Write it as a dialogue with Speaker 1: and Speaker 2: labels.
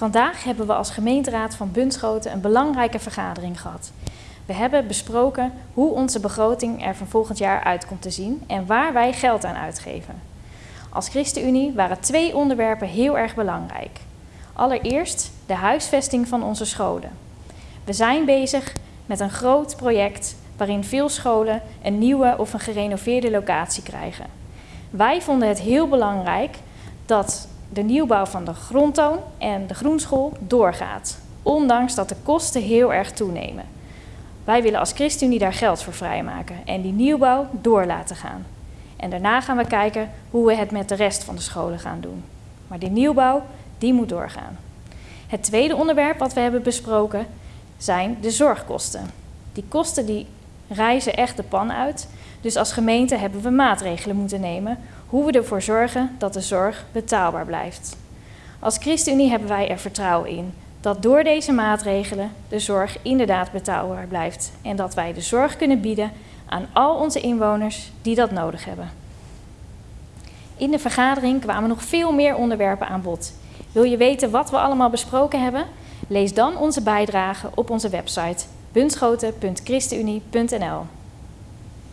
Speaker 1: Vandaag hebben we als gemeenteraad van Bunschoten een belangrijke vergadering gehad. We hebben besproken hoe onze begroting er van volgend jaar uit komt te zien en waar wij geld aan uitgeven. Als ChristenUnie waren twee onderwerpen heel erg belangrijk. Allereerst de huisvesting van onze scholen. We zijn bezig met een groot project waarin veel scholen een nieuwe of een gerenoveerde locatie krijgen. Wij vonden het heel belangrijk dat de nieuwbouw van de grondtoon en de groenschool doorgaat, ondanks dat de kosten heel erg toenemen. Wij willen als ChristenUnie daar geld voor vrijmaken en die nieuwbouw door laten gaan. En daarna gaan we kijken hoe we het met de rest van de scholen gaan doen. Maar die nieuwbouw, die moet doorgaan. Het tweede onderwerp wat we hebben besproken zijn de zorgkosten. Die kosten die reizen echt de pan uit. Dus als gemeente hebben we maatregelen moeten nemen hoe we ervoor zorgen dat de zorg betaalbaar blijft. Als ChristenUnie hebben wij er vertrouwen in dat door deze maatregelen de zorg inderdaad betaalbaar blijft en dat wij de zorg kunnen bieden aan al onze inwoners die dat nodig hebben. In de vergadering kwamen nog veel meer onderwerpen aan bod. Wil je weten wat we allemaal besproken hebben? Lees dan onze bijdrage op onze website bunschoten.christenunie.nl.